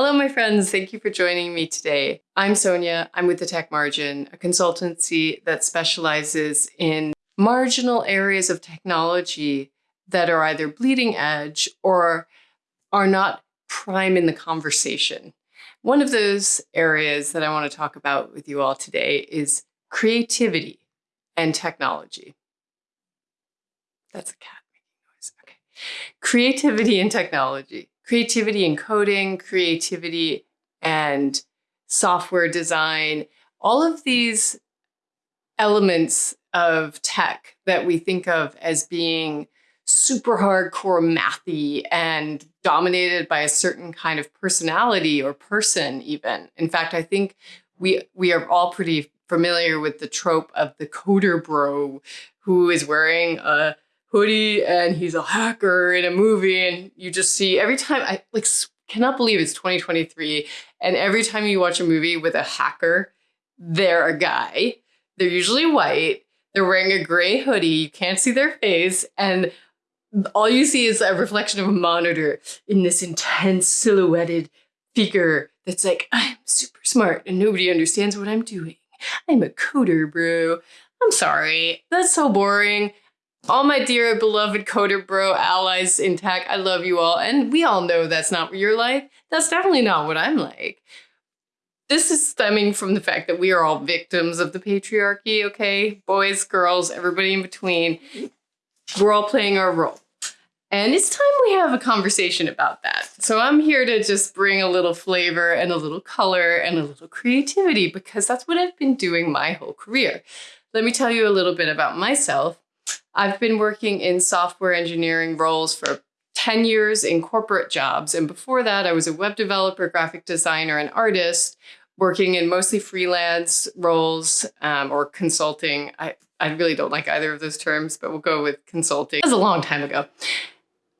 Hello, my friends. Thank you for joining me today. I'm Sonia. I'm with the Tech Margin, a consultancy that specializes in marginal areas of technology that are either bleeding edge or are not prime in the conversation. One of those areas that I want to talk about with you all today is creativity and technology. That's a cat making noise. Okay. Creativity and technology creativity in coding, creativity and software design, all of these elements of tech that we think of as being super hardcore mathy and dominated by a certain kind of personality or person even. In fact, I think we we are all pretty familiar with the trope of the coder bro who is wearing a hoodie and he's a hacker in a movie and you just see every time I like cannot believe it's 2023 and every time you watch a movie with a hacker they're a guy. They're usually white. They're wearing a gray hoodie. You can't see their face and all you see is a reflection of a monitor in this intense silhouetted figure that's like I'm super smart and nobody understands what I'm doing. I'm a coder bro. I'm sorry. That's so boring all my dear beloved coder bro allies in tech, I love you all. And we all know that's not what you're like. That's definitely not what I'm like. This is stemming from the fact that we are all victims of the patriarchy, okay? Boys, girls, everybody in between. We're all playing our role. And it's time we have a conversation about that. So I'm here to just bring a little flavor and a little color and a little creativity because that's what I've been doing my whole career. Let me tell you a little bit about myself. I've been working in software engineering roles for 10 years in corporate jobs. And before that, I was a web developer, graphic designer, and artist working in mostly freelance roles um, or consulting. I, I really don't like either of those terms, but we'll go with consulting. That was a long time ago.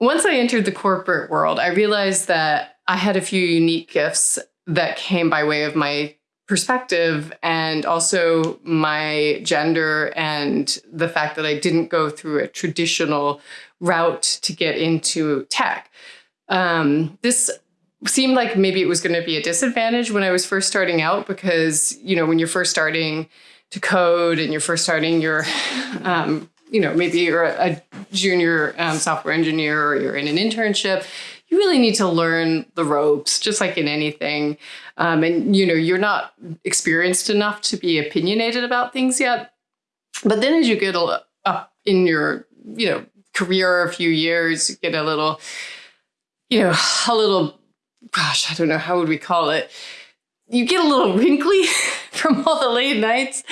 Once I entered the corporate world, I realized that I had a few unique gifts that came by way of my perspective and also my gender and the fact that I didn't go through a traditional route to get into tech. Um, this seemed like maybe it was going to be a disadvantage when I was first starting out because, you know, when you're first starting to code and you're first starting your, um, you know, maybe you're a, a junior um, software engineer or you're in an internship, you really need to learn the ropes, just like in anything. Um, and you know, you're not experienced enough to be opinionated about things yet. But then as you get up in your, you know, career a few years, you get a little, you know, a little, gosh, I don't know, how would we call it? You get a little wrinkly from all the late nights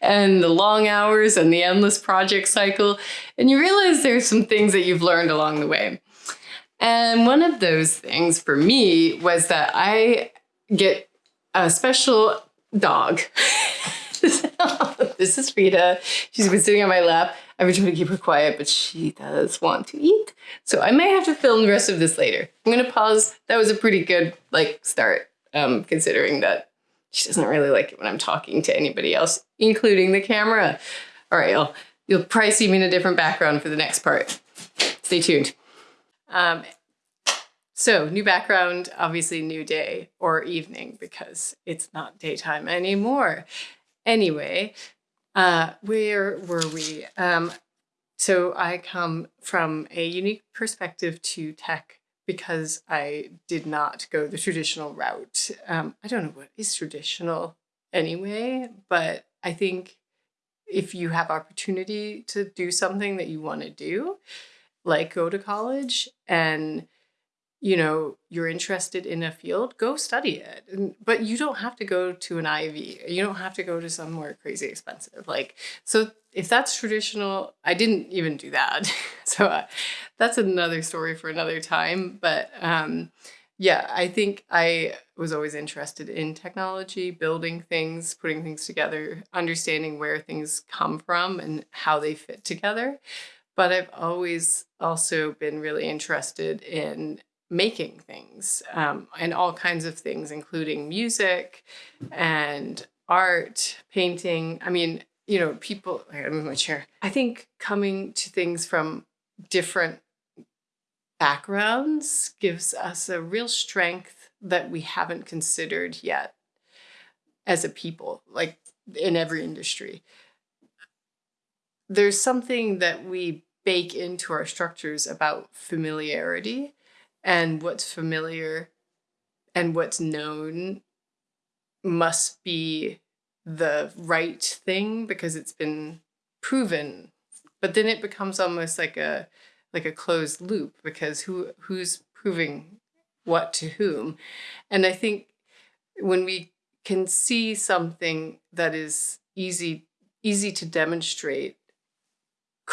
and the long hours and the endless project cycle. And you realize there's some things that you've learned along the way. And one of those things for me was that I get a special dog. this is Rita. She's been sitting on my lap. I've been trying to keep her quiet, but she does want to eat. So I may have to film the rest of this later. I'm gonna pause. That was a pretty good like start, um, considering that she doesn't really like it when I'm talking to anybody else, including the camera. All right, y'all. You'll probably see me in a different background for the next part. Stay tuned. Um, so new background, obviously new day or evening because it's not daytime anymore. Anyway, uh, where were we? Um, so I come from a unique perspective to tech because I did not go the traditional route. Um, I don't know what is traditional anyway, but I think if you have opportunity to do something that you want to do, like go to college and you know you're interested in a field go study it. And, but you don't have to go to an ivy you don't have to go to somewhere crazy expensive like so if that's traditional i didn't even do that. So uh, that's another story for another time. But um, yeah i think i was always interested in technology building things putting things together understanding where things come from and how they fit together but I've always also been really interested in making things um, and all kinds of things, including music and art, painting. I mean, you know, people, I move my chair. I think coming to things from different backgrounds gives us a real strength that we haven't considered yet as a people, like in every industry. There's something that we bake into our structures about familiarity and what's familiar and what's known must be the right thing because it's been proven. But then it becomes almost like a like a closed loop because who who's proving what to whom? And i think when we can see something that is easy easy to demonstrate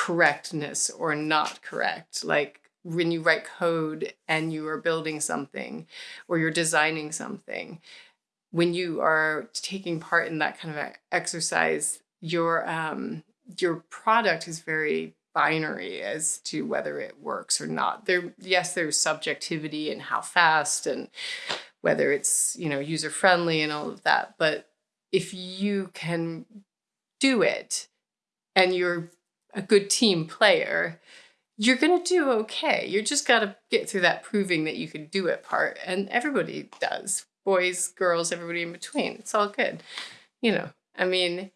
correctness or not correct. Like when you write code and you are building something or you're designing something when you are taking part in that kind of exercise your um your product is very binary as to whether it works or not. There yes there's subjectivity and how fast and whether it's you know user friendly and all of that but if you can do it and you're a good team player you're going to do okay. You're just got to get through that proving that you can do it part and everybody does. Boys girls everybody in between it's all good. You know i mean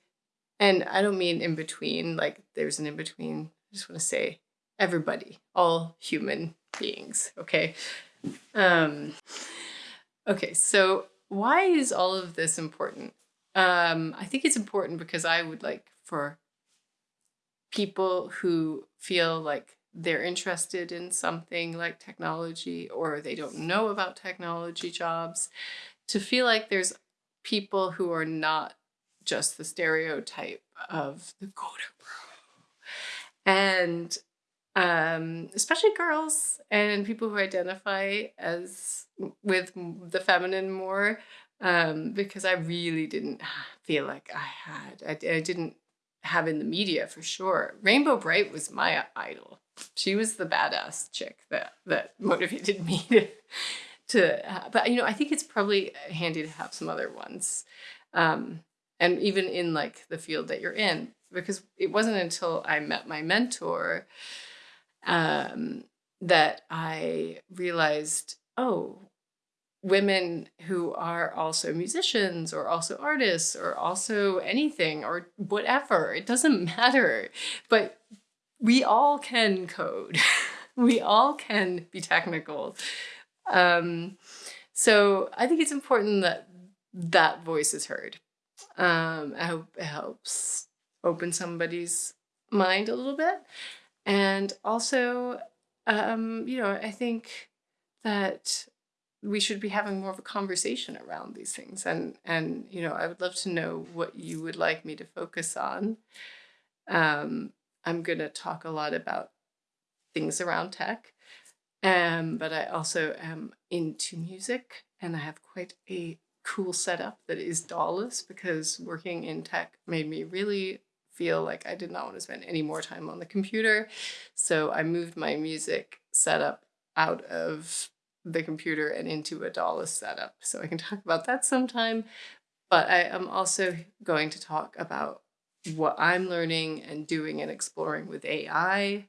and i don't mean in between like there's an in between i just want to say everybody all human beings okay? Um Okay, so why is all of this important? Um, I think it's important because I would like for people who feel like they're interested in something like technology or they don't know about technology jobs to feel like there's people who are not just the stereotype of the coder bro. And um, especially girls and people who identify as with the feminine more, um, because I really didn't feel like I had. I, I didn't have in the media for sure. Rainbow Brite was my idol. She was the badass chick that that motivated me to to. Uh, but you know, I think it's probably handy to have some other ones, um, and even in like the field that you're in, because it wasn't until I met my mentor um, that I realized, oh, women who are also musicians or also artists or also anything or whatever, it doesn't matter. But we all can code, we all can be technical. Um, so I think it's important that that voice is heard. Um, I hope it helps open somebody's mind a little bit. And also, um, you know, I think that we should be having more of a conversation around these things. And, and you know, I would love to know what you would like me to focus on. Um, I'm going to talk a lot about things around tech, um, but I also am into music and I have quite a cool setup that is DAWless because working in tech made me really feel like I did not want to spend any more time on the computer. So I moved my music setup out of the computer and into a DAWless setup. So I can talk about that sometime. But I am also going to talk about what I'm learning and doing and exploring with AI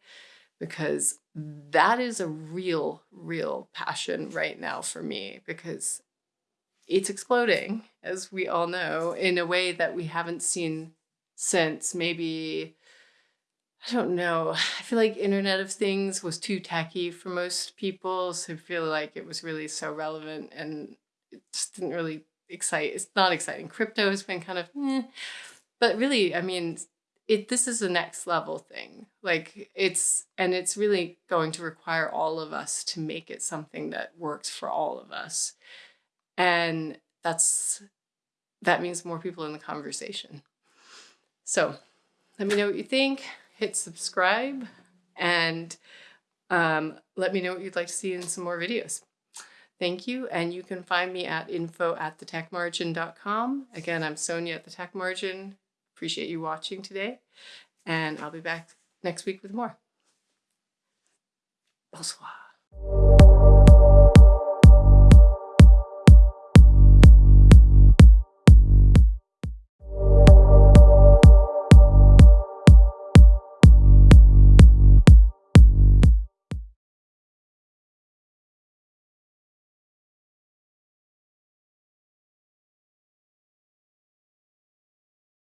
because that is a real, real passion right now for me because it's exploding, as we all know, in a way that we haven't seen since maybe I don't know. I feel like Internet of Things was too tacky for most people, so I feel like it was really so relevant and it just didn't really excite. It's not exciting. Crypto has been kind of, eh. but really, I mean, it this is a next level thing. Like it's and it's really going to require all of us to make it something that works for all of us, and that's that means more people in the conversation. So let me know what you think. Hit subscribe and um, let me know what you'd like to see in some more videos. Thank you. And you can find me at info at thetechmargin.com. Again, I'm Sonia at The Tech Margin. Appreciate you watching today. And I'll be back next week with more. Bonsoir.